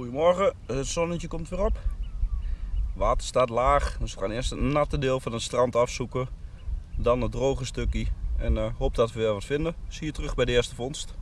Goedemorgen, het zonnetje komt weer op. Water staat laag, dus we gaan eerst het natte deel van het strand afzoeken. Dan het droge stukje en uh, hoop dat we weer wat vinden. Zie je terug bij de eerste vondst.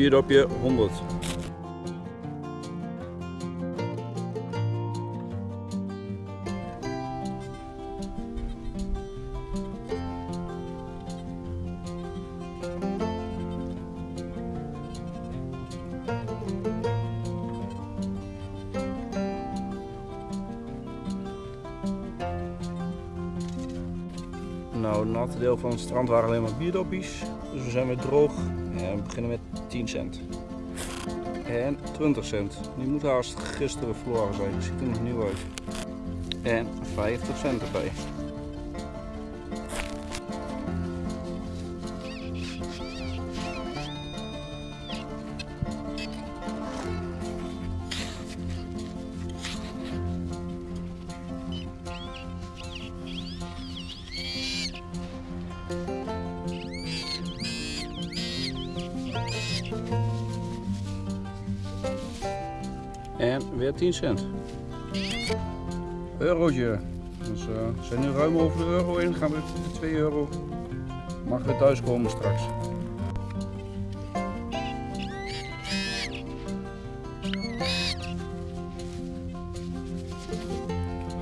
Bierdopje 100. Nou, het natte deel van het strand waren alleen maar bierdoppies. Dus we zijn weer droog en we beginnen met 10 cent. En 20 cent. Die moet haast gisteren verloren zijn, ziet er nog nieuw uit. En 50 cent erbij. Weer 10 cent. Eurotje. Dus uh, we zijn nu ruim over de euro in. Gaan we de 2 euro. Mag weer thuis komen straks.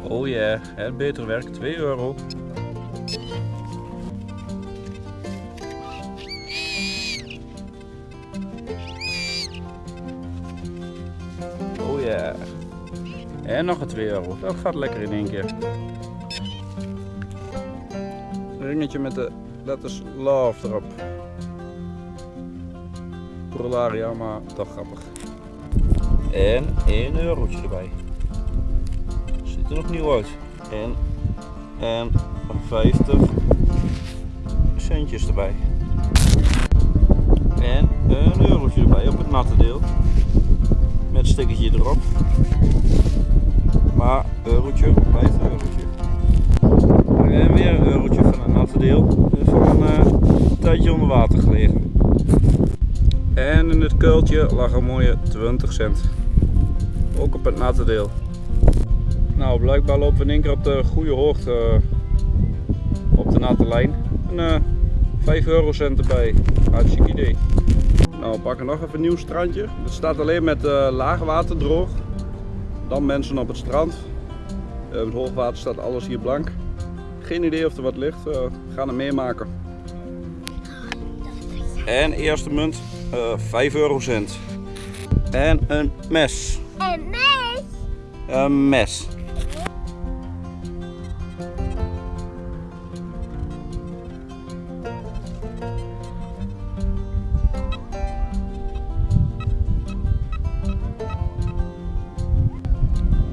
Oh ja, het beter werk 2 euro. Ja. En nog een 2 euro. Dat gaat lekker in één keer. Ringetje met de letters love erop. Prolaria, maar toch grappig. En 1 eurotje erbij. Ziet er nog nieuw uit. En, en 50 centjes erbij. En een eurotje erbij op het natte deel met stickertje erop. Maar eurotje blijft een eurotje. En weer een eurotje van een natte deel. Van een uh, tijdje onder water gelegen. En in het kuiltje lag een mooie 20 cent. Ook op het natte deel. Nou, blijkbaar lopen we in één keer op de goede hoogte uh, op de natte lijn. En uh, 5 eurocent erbij. Hartstikke idee. Nou, we pakken nog even een nieuw strandje. Het staat alleen met uh, laagwater droog. Dan mensen op het strand. Uh, met hoogwater staat alles hier blank. Geen idee of er wat ligt. Uh, we gaan het meemaken. En eerste munt, 5 eurocent. En een mes. Een mes? Een mes.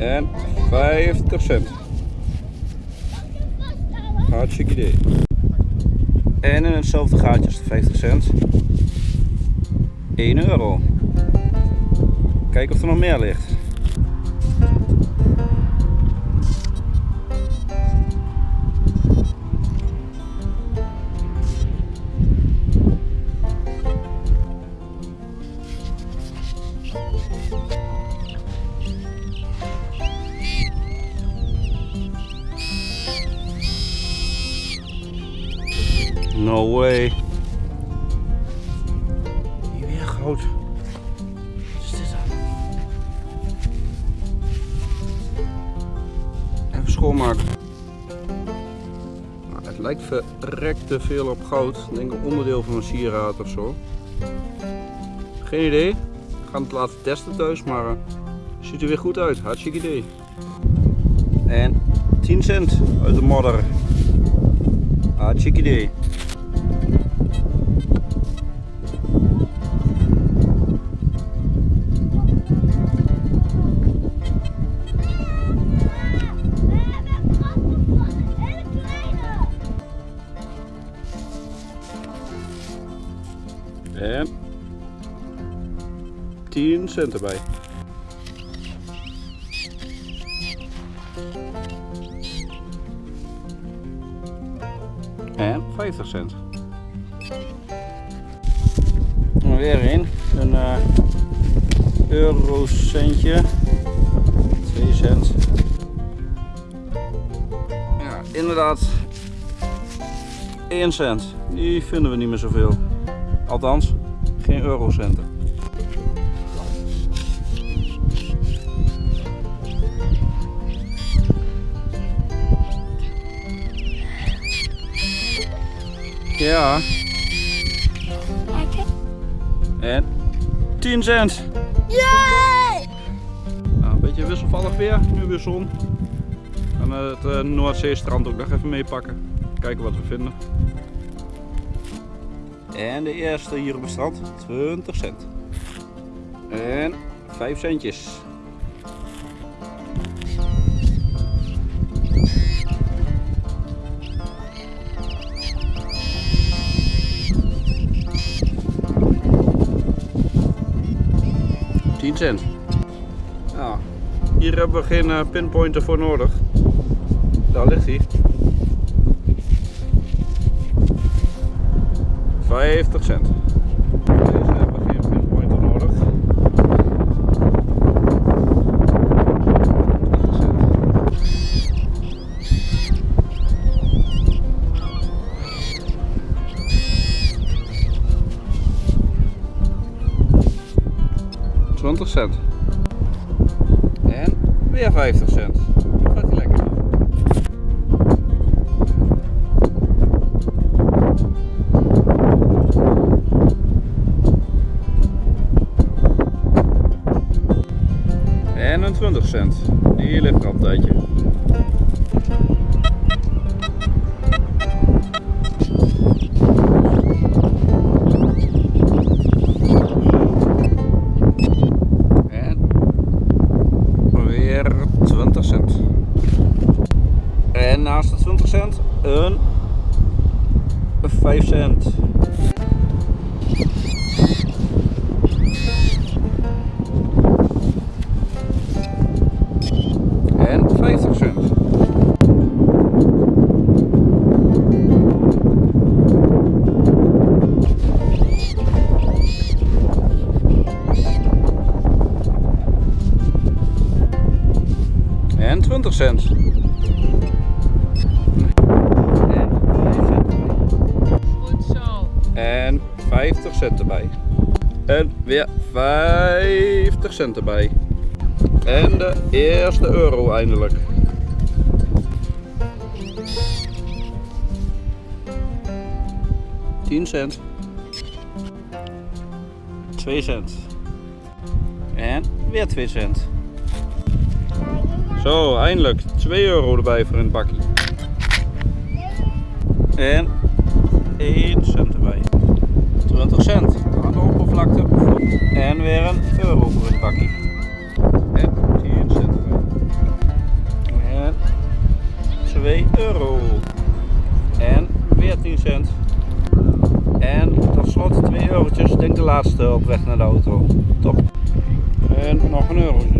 En 50 cent. Hartstikke idee. En in hetzelfde gaatje is de 50 cent. 1 euro. Kijk of er nog meer ligt. No way. Hier weer goud. Wat is dit dan? Even schoonmaken. Nou, het lijkt verrekt te veel op goud. Ik denk een onderdeel van een sieraad of zo. Geen idee. We gaan het laten testen thuis, maar uh, ziet er weer goed uit. Hartstikke idee. En 10 cent uit de modder. Hartstikke idee. En 10 cent erbij. En 50 cent. En weer een, een uh, eurocentje. 2 cent. Ja, inderdaad 1 cent. Die vinden we niet meer zoveel. Althans, geen eurocenten. Ja. En 10 cent. Yay! Nou, een beetje wisselvallig weer, nu weer zon. En het uh, Noordzeestrand ook nog even meepakken. Kijken wat we vinden. En de eerste hier op het strand, 20 cent. En 5 centjes. Cent. Hier hebben we geen uh, pinpointer voor nodig. Daar ligt hij. 50 cent. Deze hebben we geen pinpointer nodig. 20 cent. Twintig cent. En weer 50 cent. En een 20 cent. Die ligt er al een tijdje. En weer 20 cent. En naast de 20 cent een 5 cent. 50 cent. En 20 cent. En 5 cent erbij. Goed zo. En 50 cent erbij. En weer 50 cent erbij. En de eerste euro eindelijk. Tien cent. 2 cent. En weer 2 cent. Zo, eindelijk 2 euro erbij voor een bakje. En 1 cent erbij. 20 cent aan de oppervlakte. En weer een euro voor het bakje. Denk de laatste op weg naar de auto. Top. En nog een erbij.